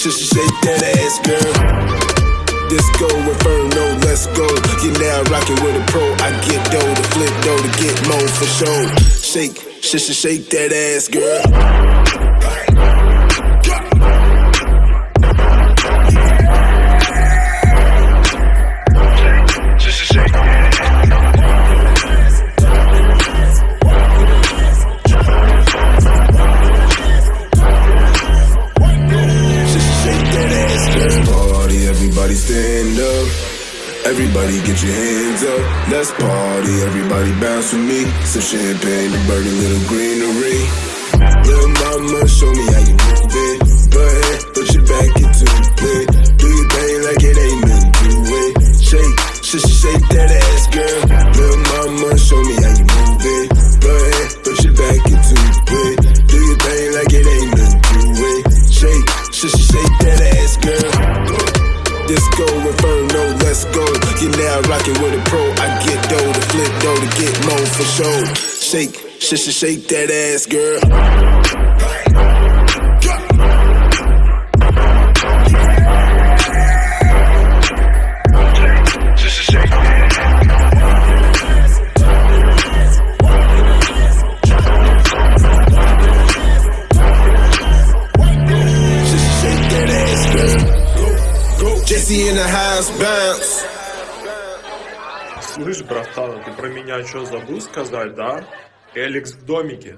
Should she shake that ass, girl? Disco inferno, let's go. You now rocking with a pro. I get dough to flip dough to get more for sure. Shake, should she shake that ass, girl? Stand up. Everybody get your hands up. Let's party, everybody bounce with me. Some champagne to burn a little greenery. Little mama, show me how you move it. Go ahead, put your back into it. Do your thing like it ain't nothing to it. Shake, shake, shake that ass, girl. Little mama, show me how you move it. Go ahead, put your back into it. Do your thing like it ain't nothing to it. Shake, shake, shake Disco Inferno, let's go. You're now rocking with a pro. I get dough to flip dough to get more for sure. Shake, shake, shake, shake that ass, girl. Слышь, братан, ты про меня что забыл сказать, да? Эликс в домике.